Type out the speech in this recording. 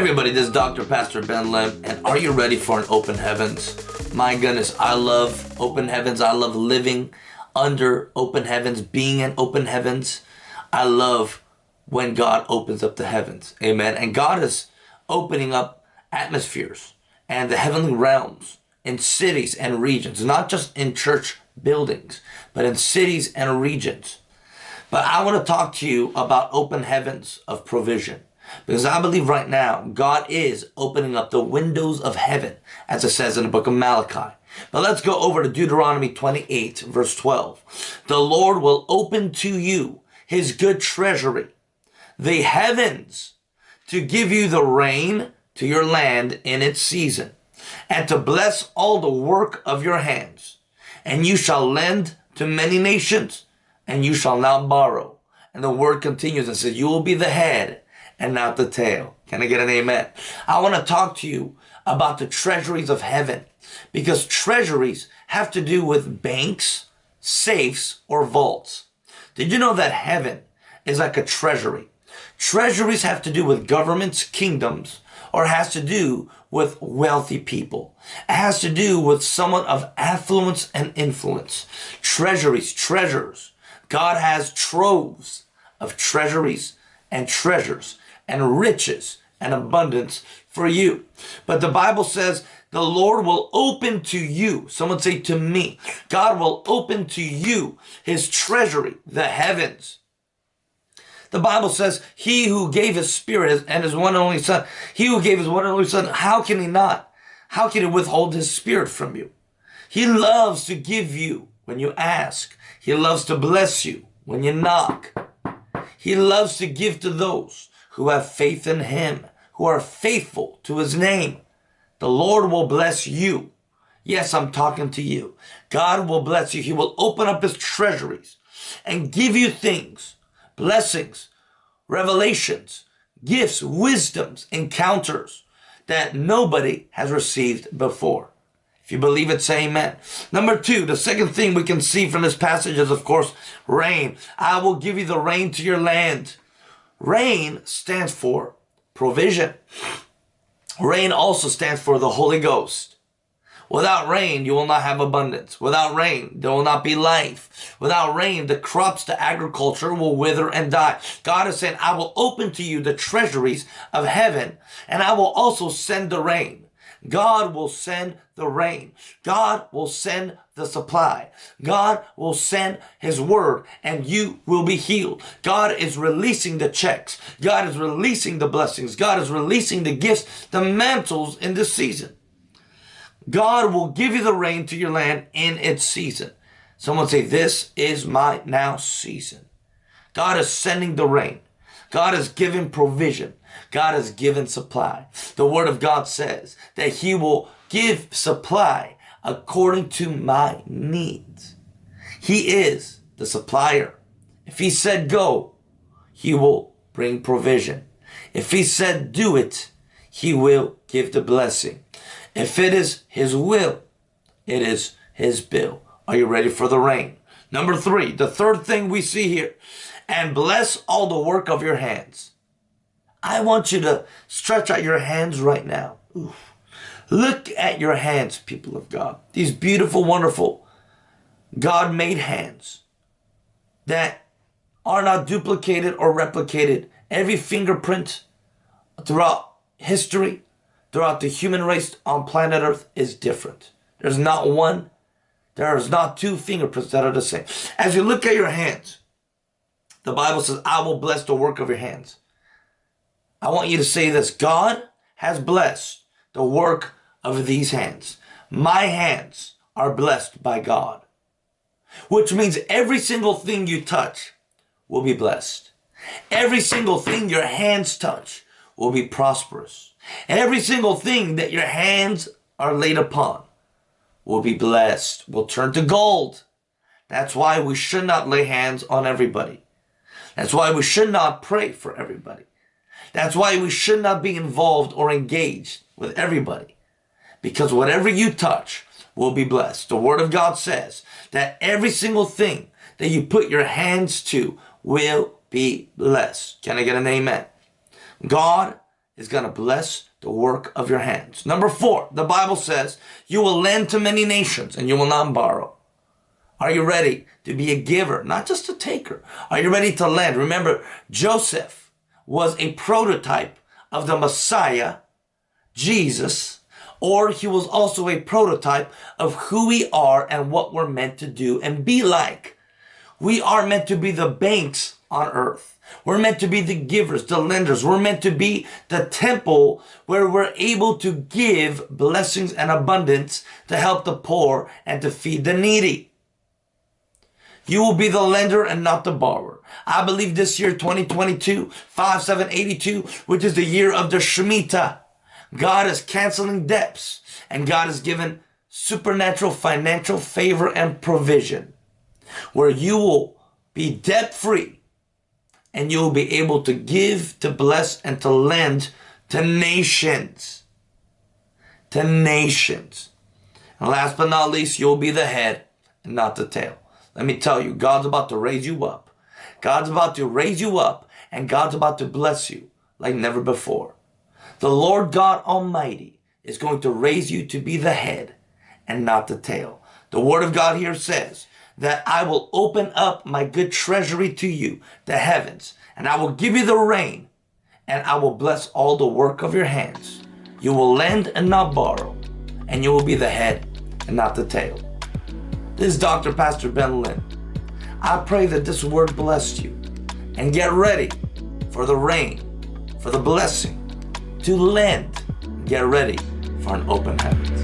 everybody, this is Dr. Pastor Ben Lim, and are you ready for an open heavens? My goodness, I love open heavens. I love living under open heavens, being in open heavens. I love when God opens up the heavens. Amen. And God is opening up atmospheres and the heavenly realms in cities and regions, not just in church buildings, but in cities and regions. But I want to talk to you about open heavens of provision. Because I believe right now, God is opening up the windows of heaven, as it says in the book of Malachi. But let's go over to Deuteronomy 28, verse 12. The Lord will open to you his good treasury, the heavens, to give you the rain to your land in its season, and to bless all the work of your hands. And you shall lend to many nations, and you shall not borrow. And the word continues and says, You will be the head and not the tail. Can I get an amen? I want to talk to you about the treasuries of heaven because treasuries have to do with banks, safes, or vaults. Did you know that heaven is like a treasury? Treasuries have to do with governments, kingdoms, or has to do with wealthy people. It has to do with someone of affluence and influence. Treasuries, treasures. God has troves of treasuries and treasures and riches and abundance for you. But the Bible says the Lord will open to you. Someone say to me, God will open to you his treasury, the heavens. The Bible says, he who gave his spirit and his one and only son, he who gave his one and only son, how can he not? How can he withhold his spirit from you? He loves to give you when you ask. He loves to bless you when you knock. He loves to give to those who have faith in him, who are faithful to his name. The Lord will bless you. Yes, I'm talking to you. God will bless you. He will open up his treasuries and give you things, blessings, revelations, gifts, wisdoms, encounters that nobody has received before. If you believe it, say amen. Number two, the second thing we can see from this passage is, of course, rain. I will give you the rain to your land. Rain stands for provision. Rain also stands for the Holy Ghost. Without rain, you will not have abundance. Without rain, there will not be life. Without rain, the crops, the agriculture will wither and die. God is saying, I will open to you the treasuries of heaven and I will also send the rain. God will send the rain. God will send the supply. God will send his word and you will be healed. God is releasing the checks. God is releasing the blessings. God is releasing the gifts, the mantles in this season. God will give you the rain to your land in its season. Someone say, this is my now season. God is sending the rain. God is giving provision. God has given supply. The word of God says that he will give supply according to my needs. He is the supplier. If he said go, he will bring provision. If he said do it, he will give the blessing. If it is his will, it is his bill. Are you ready for the rain? Number three, the third thing we see here, and bless all the work of your hands. I want you to stretch out your hands right now. Look at your hands, people of God. These beautiful, wonderful, God-made hands that are not duplicated or replicated. Every fingerprint throughout history, throughout the human race on planet Earth is different. There's not one, there is not two fingerprints that are the same. As you look at your hands, the Bible says, I will bless the work of your hands. I want you to say this. God has blessed the work of these hands. My hands are blessed by God. Which means every single thing you touch will be blessed. Every single thing your hands touch will be prosperous. Every single thing that your hands are laid upon will be blessed, will turn to gold. That's why we should not lay hands on everybody. That's why we should not pray for everybody. That's why we should not be involved or engaged with everybody. Because whatever you touch will be blessed. The Word of God says that every single thing that you put your hands to will be blessed. Can I get an amen? God is going to bless the work of your hands. Number four, the Bible says, you will lend to many nations and you will not borrow. Are you ready to be a giver, not just a taker? Are you ready to lend? Remember, Joseph was a prototype of the Messiah, Jesus, or he was also a prototype of who we are and what we're meant to do and be like. We are meant to be the banks on earth. We're meant to be the givers, the lenders. We're meant to be the temple where we're able to give blessings and abundance to help the poor and to feed the needy. You will be the lender and not the borrower. I believe this year, 2022, 5782, which is the year of the Shemitah, God is canceling debts and God has given supernatural financial favor and provision where you will be debt free and you will be able to give, to bless, and to lend to nations. To nations. And last but not least, you'll be the head and not the tail. Let me tell you, God's about to raise you up. God's about to raise you up and God's about to bless you like never before. The Lord God Almighty is going to raise you to be the head and not the tail. The word of God here says, that I will open up my good treasury to you, the heavens, and I will give you the rain, and I will bless all the work of your hands. You will lend and not borrow, and you will be the head and not the tail. This is Dr. Pastor Ben Lim. I pray that this word blessed you, and get ready for the rain, for the blessing, to lend. Get ready for an open heavens.